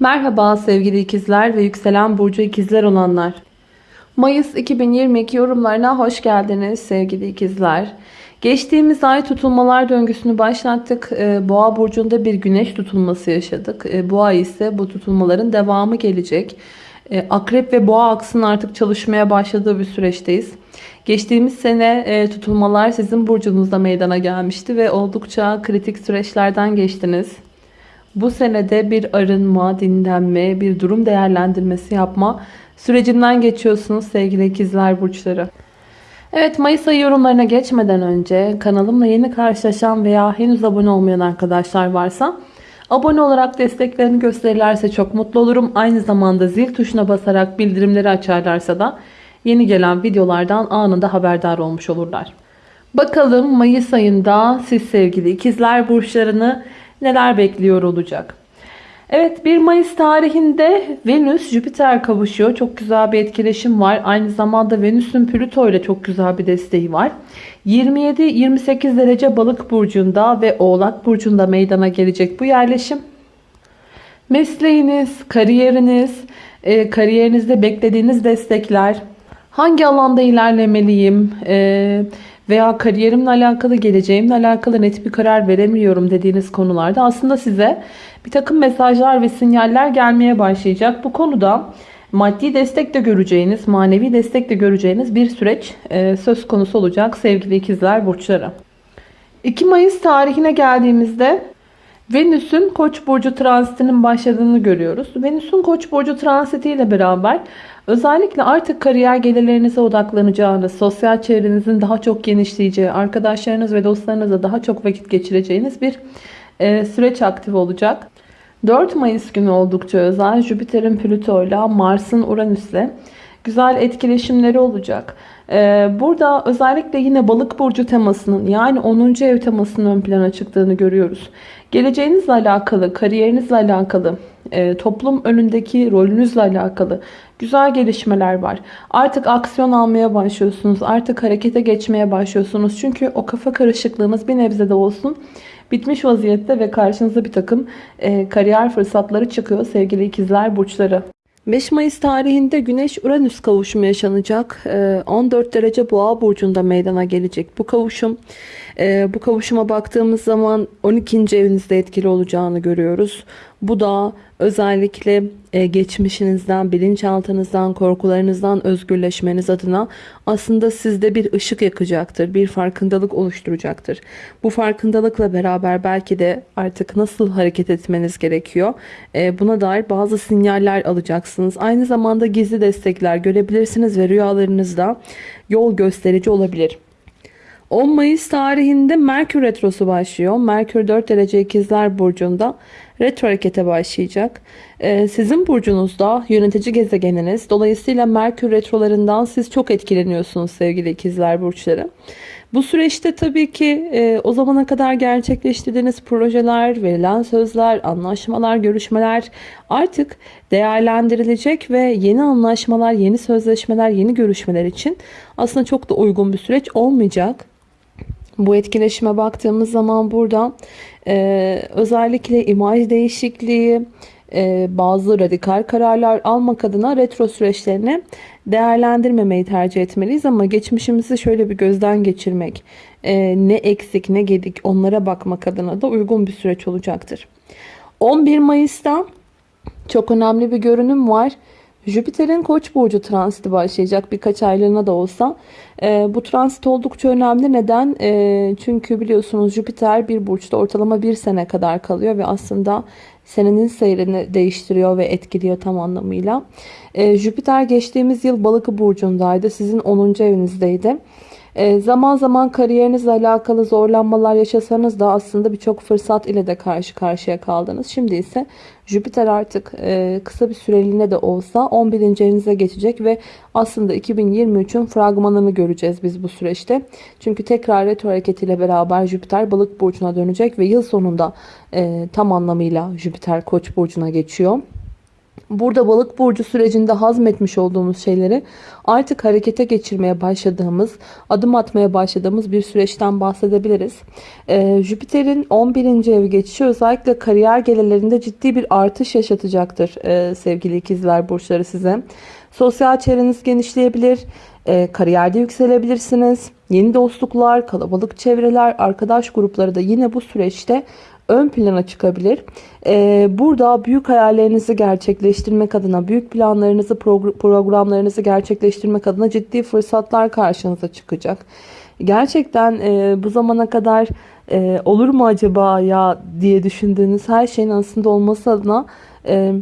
Merhaba sevgili ikizler ve yükselen burcu ikizler olanlar. Mayıs 2022 yorumlarına hoş geldiniz sevgili ikizler. Geçtiğimiz ay tutulmalar döngüsünü başlattık. Ee, Boğa burcunda bir güneş tutulması yaşadık. Ee, Bu ay ise bu tutulmaların devamı gelecek. Ee, Akrep ve boğa aksının artık çalışmaya başladığı bir süreçteyiz. Geçtiğimiz sene e, tutulmalar sizin burcunuzda meydana gelmişti ve oldukça kritik süreçlerden geçtiniz. Bu senede bir arınma, dinlenme, bir durum değerlendirmesi yapma sürecinden geçiyorsunuz sevgili ikizler burçları. Evet Mayıs ayı yorumlarına geçmeden önce kanalımla yeni karşılaşan veya henüz abone olmayan arkadaşlar varsa abone olarak desteklerini gösterirlerse çok mutlu olurum. Aynı zamanda zil tuşuna basarak bildirimleri açarlarsa da yeni gelen videolardan anında haberdar olmuş olurlar. Bakalım Mayıs ayında siz sevgili ikizler burçlarını neler bekliyor olacak. Evet 1 Mayıs tarihinde Venüs Jüpiter kavuşuyor. Çok güzel bir etkileşim var. Aynı zamanda Venüs'ün Plüto ile çok güzel bir desteği var. 27-28 derece balık burcunda ve oğlak burcunda meydana gelecek bu yerleşim. Mesleğiniz, kariyeriniz, e, kariyerinizde beklediğiniz destekler, hangi alanda ilerlemeliyim, e, veya kariyerimle alakalı, geleceğimle alakalı net bir karar veremiyorum dediğiniz konularda aslında size bir takım mesajlar ve sinyaller gelmeye başlayacak. Bu konuda maddi destek de göreceğiniz, manevi destek de göreceğiniz bir süreç e, söz konusu olacak sevgili ikizler burçları. 2 Mayıs tarihine geldiğimizde Venüs'ün Koç burcu transitinin başladığını görüyoruz. Venüs'ün Koç burcu transitiyle beraber özellikle artık kariyer gelirlerinize odaklanacağınız, sosyal çevrenizin daha çok genişleyeceği, arkadaşlarınız ve dostlarınızla daha çok vakit geçireceğiniz bir e, süreç aktif olacak. 4 Mayıs günü oldukça özel Jüpiter'in Plüto ile Mars'ın Uranüs'le güzel etkileşimleri olacak. Ee, burada özellikle yine balık burcu temasının yani 10. ev temasının ön plana çıktığını görüyoruz. Geleceğinizle alakalı, kariyerinizle alakalı, e, toplum önündeki rolünüzle alakalı güzel gelişmeler var. Artık aksiyon almaya başlıyorsunuz. Artık harekete geçmeye başlıyorsunuz. Çünkü o kafa karışıklığınız bir nebze de olsun bitmiş vaziyette ve karşınıza bir takım e, kariyer fırsatları çıkıyor sevgili ikizler burçları. 5 Mayıs tarihinde Güneş Uranüs kavuşumu yaşanacak. 14 derece Boğa burcunda meydana gelecek bu kavuşum. Bu kavuşuma baktığımız zaman 12. evinizde etkili olacağını görüyoruz. Bu da özellikle e, geçmişinizden, bilinçaltınızdan, korkularınızdan özgürleşmeniz adına aslında sizde bir ışık yakacaktır. Bir farkındalık oluşturacaktır. Bu farkındalıkla beraber belki de artık nasıl hareket etmeniz gerekiyor. E, buna dair bazı sinyaller alacaksınız. Aynı zamanda gizli destekler görebilirsiniz ve rüyalarınızda yol gösterici olabilir. 10 Mayıs tarihinde Merkür Retrosu başlıyor. Merkür 4 derece ikizler burcunda retro harekete başlayacak. Ee, sizin burcunuzda yönetici gezegeniniz. Dolayısıyla Merkür retrolarından siz çok etkileniyorsunuz sevgili ikizler burçları. Bu süreçte tabii ki e, o zamana kadar gerçekleştirdiğiniz projeler, verilen sözler, anlaşmalar, görüşmeler artık değerlendirilecek ve yeni anlaşmalar, yeni sözleşmeler, yeni görüşmeler için aslında çok da uygun bir süreç olmayacak. Bu etkileşime baktığımız zaman burada e, özellikle imaj değişikliği, e, bazı radikal kararlar almak adına retro süreçlerini değerlendirmemeyi tercih etmeliyiz. Ama geçmişimizi şöyle bir gözden geçirmek, e, ne eksik ne gedik onlara bakmak adına da uygun bir süreç olacaktır. 11 Mayıs'ta çok önemli bir görünüm var. Jüpiter'in Koç burcu transiti başlayacak birkaç aylığına da olsa. E, bu transit oldukça önemli. Neden? E, çünkü biliyorsunuz Jüpiter bir burçta ortalama bir sene kadar kalıyor ve aslında senenin seyrini değiştiriyor ve etkiliyor tam anlamıyla. E, Jüpiter geçtiğimiz yıl Balık burcundaydı. Sizin 10. evinizdeydi. E, zaman zaman kariyerinizle alakalı zorlanmalar yaşasanız da aslında birçok fırsat ile de karşı karşıya kaldınız. Şimdi ise Jüpiter artık e, kısa bir süreliğine de olsa 11. evinize geçecek ve aslında 2023'ün fragmanını göreceğiz biz bu süreçte. Çünkü tekrar retro hareketiyle beraber Jüpiter balık burcuna dönecek ve yıl sonunda e, tam anlamıyla Jüpiter koç burcuna geçiyor. Burada balık burcu sürecinde hazmetmiş olduğumuz şeyleri artık harekete geçirmeye başladığımız, adım atmaya başladığımız bir süreçten bahsedebiliriz. Ee, Jüpiter'in 11. ev geçişi özellikle kariyer gelirlerinde ciddi bir artış yaşatacaktır ee, sevgili ikizler burçları size. Sosyal çevreniz genişleyebilir, e, kariyerde yükselebilirsiniz. Yeni dostluklar, kalabalık çevreler, arkadaş grupları da yine bu süreçte ön plana çıkabilir. Ee, burada büyük hayallerinizi gerçekleştirmek adına, büyük planlarınızı, programlarınızı gerçekleştirmek adına ciddi fırsatlar karşınıza çıkacak. Gerçekten e, bu zamana kadar e, olur mu acaba ya diye düşündüğünüz her şeyin aslında olması adına e,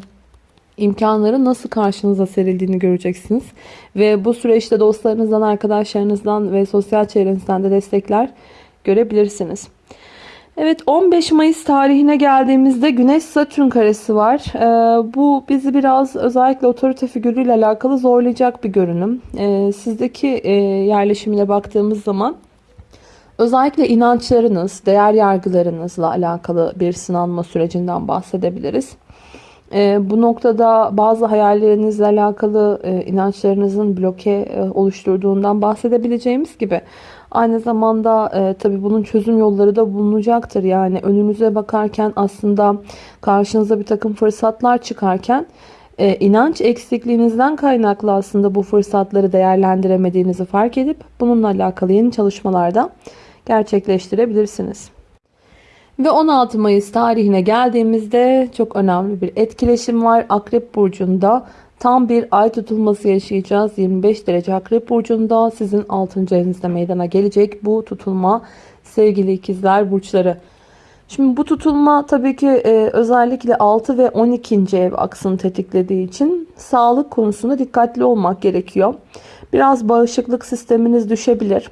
imkanları nasıl karşınıza serildiğini göreceksiniz. Ve bu süreçte dostlarınızdan, arkadaşlarınızdan ve sosyal çevrenizden de destekler görebilirsiniz. Evet 15 Mayıs tarihine geldiğimizde Güneş Satürn karesi var. Ee, bu bizi biraz özellikle otorite figürüyle alakalı zorlayacak bir görünüm. Ee, sizdeki e, yerleşimine baktığımız zaman özellikle inançlarınız, değer yargılarınızla alakalı bir sınanma sürecinden bahsedebiliriz. Ee, bu noktada bazı hayallerinizle alakalı e, inançlarınızın bloke e, oluşturduğundan bahsedebileceğimiz gibi Aynı zamanda e, tabii bunun çözüm yolları da bulunacaktır. Yani önünüze bakarken aslında karşınıza bir takım fırsatlar çıkarken e, inanç eksikliğinizden kaynaklı aslında bu fırsatları değerlendiremediğinizi fark edip bununla alakalı yeni çalışmalarda gerçekleştirebilirsiniz. Ve 16 Mayıs tarihine geldiğimizde çok önemli bir etkileşim var. Akrep Burcu'nda Tam bir ay tutulması yaşayacağız. 25 derece akrep burcunda sizin 6. evinizde meydana gelecek bu tutulma sevgili ikizler burçları. Şimdi bu tutulma tabii ki e, özellikle 6 ve 12. ev aksını tetiklediği için sağlık konusunda dikkatli olmak gerekiyor. Biraz bağışıklık sisteminiz düşebilir.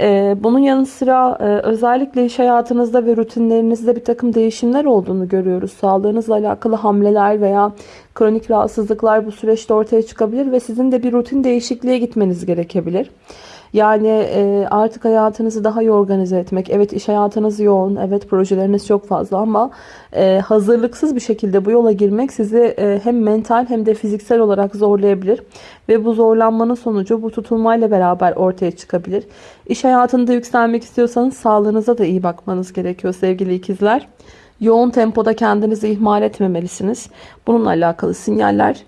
Ee, bunun yanı sıra e, özellikle iş hayatınızda ve rutinlerinizde bir takım değişimler olduğunu görüyoruz. Sağlığınızla alakalı hamleler veya kronik rahatsızlıklar bu süreçte ortaya çıkabilir ve sizin de bir rutin değişikliğe gitmeniz gerekebilir. Yani e, artık hayatınızı daha iyi organize etmek. Evet iş hayatınız yoğun. Evet projeleriniz çok fazla ama e, hazırlıksız bir şekilde bu yola girmek sizi e, hem mental hem de fiziksel olarak zorlayabilir. Ve bu zorlanmanın sonucu bu tutulmayla beraber ortaya çıkabilir. İş hayatında yükselmek istiyorsanız sağlığınıza da iyi bakmanız gerekiyor sevgili ikizler. Yoğun tempoda kendinizi ihmal etmemelisiniz. Bununla alakalı sinyaller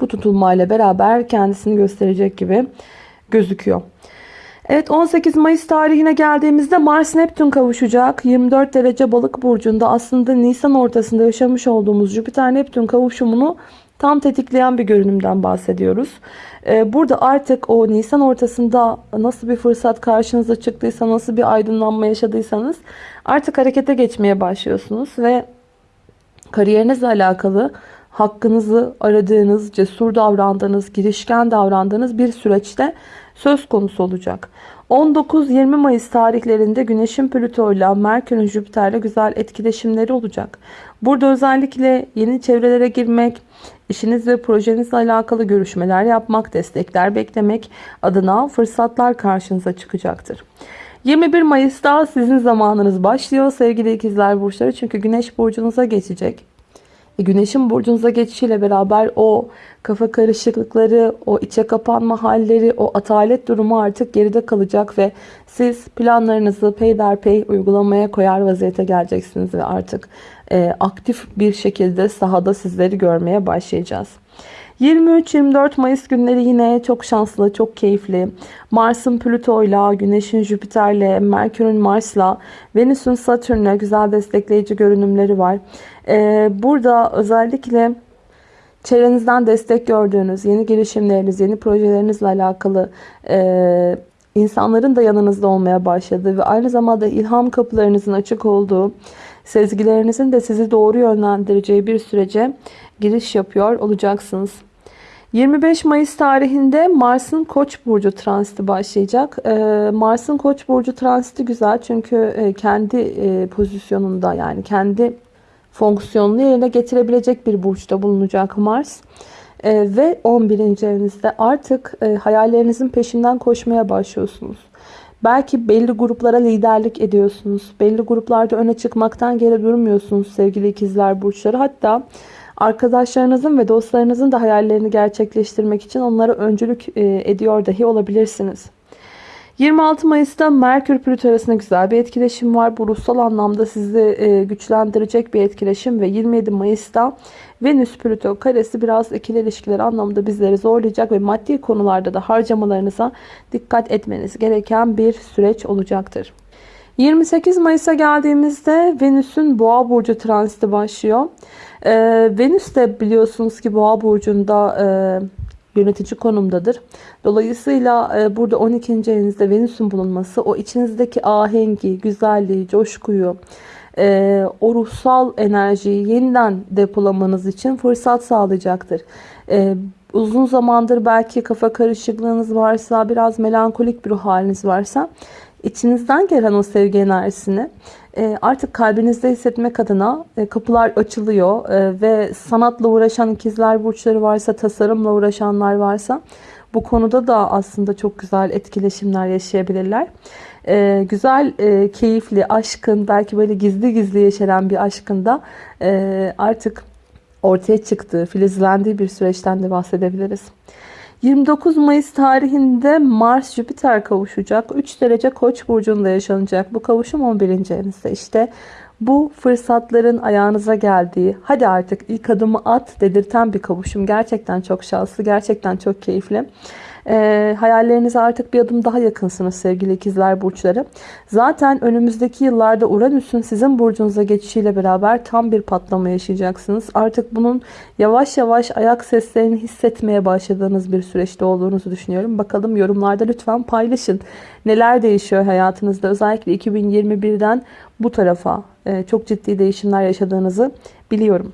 bu tutulmayla beraber kendisini gösterecek gibi gözüküyor. Evet 18 Mayıs tarihine geldiğimizde Mars Neptün kavuşacak. 24 derece balık burcunda aslında Nisan ortasında yaşamış olduğumuz Jüpiter Neptün kavuşumunu tam tetikleyen bir görünümden bahsediyoruz. Ee, burada artık o Nisan ortasında nasıl bir fırsat karşınıza çıktıysa, nasıl bir aydınlanma yaşadıysanız artık harekete geçmeye başlıyorsunuz ve kariyerinizle alakalı hakkınızı aradığınız, cesur davrandığınız, girişken davrandığınız bir süreçte söz konusu olacak. 19-20 Mayıs tarihlerinde Güneş'in Plüto ile Merkür'ün Jüpiter'le güzel etkileşimleri olacak. Burada özellikle yeni çevrelere girmek, işiniz ve projenizle alakalı görüşmeler yapmak, destekler beklemek adına fırsatlar karşınıza çıkacaktır. 21 Mayıs'ta sizin zamanınız başlıyor sevgili ikizler burçları çünkü Güneş burcunuza geçecek. E, güneşin burcunuza geçişiyle beraber o kafa karışıklıkları, o içe kapanma halleri, o atalet durumu artık geride kalacak ve siz planlarınızı peyderpey uygulamaya koyar vaziyete geleceksiniz ve artık e, aktif bir şekilde sahada sizleri görmeye başlayacağız. 23-24 Mayıs günleri yine çok şanslı, çok keyifli. Mars'ın Plüto'yla, Güneş'in Jüpiter'le, Merkür'ün Mars'la, Venüs'ün Satürn'le güzel destekleyici görünümleri var. Ee, burada özellikle çevrenizden destek gördüğünüz, yeni girişimleriniz, yeni projelerinizle alakalı e, insanların da yanınızda olmaya başladığı ve aynı zamanda ilham kapılarınızın açık olduğu, sezgilerinizin de sizi doğru yönlendireceği bir sürece giriş yapıyor olacaksınız. 25 Mayıs tarihinde Mars'ın Koç burcu transiti başlayacak. Ee, Mars'ın Koç burcu transiti güzel çünkü e, kendi e, pozisyonunda yani kendi fonksiyonunu yerine getirebilecek bir burçta bulunacak Mars. Ee, ve 11. evinizde artık e, hayallerinizin peşinden koşmaya başlıyorsunuz. Belki belli gruplara liderlik ediyorsunuz. Belli gruplarda öne çıkmaktan geri durmuyorsunuz sevgili ikizler burçları. Hatta Arkadaşlarınızın ve dostlarınızın da hayallerini gerçekleştirmek için onlara öncülük e, ediyor dahi olabilirsiniz. 26 Mayıs'ta Merkür Plüto arasında güzel bir etkileşim var. Bu ruhsal anlamda sizi e, güçlendirecek bir etkileşim ve 27 Mayıs'ta Venüs Plüto karesi biraz ikili ilişkiler anlamında bizleri zorlayacak ve maddi konularda da harcamalarınıza dikkat etmeniz gereken bir süreç olacaktır. 28 Mayıs'a geldiğimizde Venüs'ün Boğa burcu transiti başlıyor. Ee, Venüs de biliyorsunuz ki Boğa burcunda e, yönetici konumdadır. Dolayısıyla e, burada 12. evinizde Venüs'ün bulunması o içinizdeki ahengi, güzelliği, coşkuyu, e, o ruhsal enerjiyi yeniden depolamanız için fırsat sağlayacaktır. E, uzun zamandır belki kafa karışıklığınız varsa, biraz melankolik bir ruh haliniz varsa içinizden gelen o sevgi enerjisini e, artık kalbinizde hissetmek adına e, kapılar açılıyor e, ve sanatla uğraşan ikizler burçları varsa, tasarımla uğraşanlar varsa bu konuda da aslında çok güzel etkileşimler yaşayabilirler. Güzel, keyifli, aşkın, belki böyle gizli gizli yeşeren bir aşkın da artık ortaya çıktığı, filizlendiği bir süreçten de bahsedebiliriz. 29 Mayıs tarihinde Mars Jüpiter kavuşacak. 3 derece Koç burcunda yaşanacak. Bu kavuşum 11. evinizde. İşte bu fırsatların ayağınıza geldiği, hadi artık ilk adımı at dedirten bir kavuşum. Gerçekten çok şanslı, gerçekten çok keyifli. E, hayallerinize artık bir adım daha yakınsınız sevgili ikizler burçları. Zaten önümüzdeki yıllarda Uranüs'ün sizin burcunuza geçişiyle beraber tam bir patlama yaşayacaksınız. Artık bunun yavaş yavaş ayak seslerini hissetmeye başladığınız bir süreçte olduğunuzu düşünüyorum. Bakalım yorumlarda lütfen paylaşın. Neler değişiyor hayatınızda özellikle 2021'den bu tarafa e, çok ciddi değişimler yaşadığınızı biliyorum.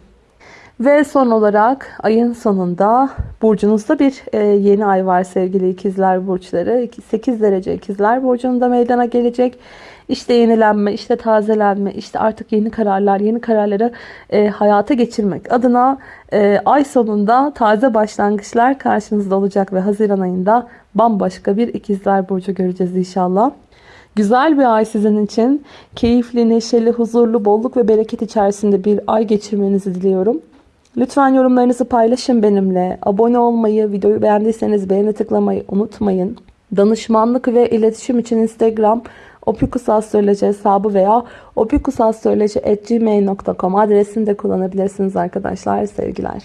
Ve son olarak ayın sonunda burcunuzda bir e, yeni ay var sevgili ikizler burçları. 8 derece ikizler burcunda meydana gelecek. İşte yenilenme, işte tazelenme, işte artık yeni kararlar, yeni kararları e, hayata geçirmek adına e, ay sonunda taze başlangıçlar karşınızda olacak ve Haziran ayında bambaşka bir ikizler burcu göreceğiz inşallah. Güzel bir ay sizin için. Keyifli, neşeli, huzurlu, bolluk ve bereket içerisinde bir ay geçirmenizi diliyorum. Lütfen yorumlarınızı paylaşın benimle. Abone olmayı, videoyu beğendiyseniz beğeni tıklamayı unutmayın. Danışmanlık ve iletişim için Instagram opikusastroloji hesabı veya opikusastroloji.gmail.com adresini de kullanabilirsiniz arkadaşlar. Sevgiler.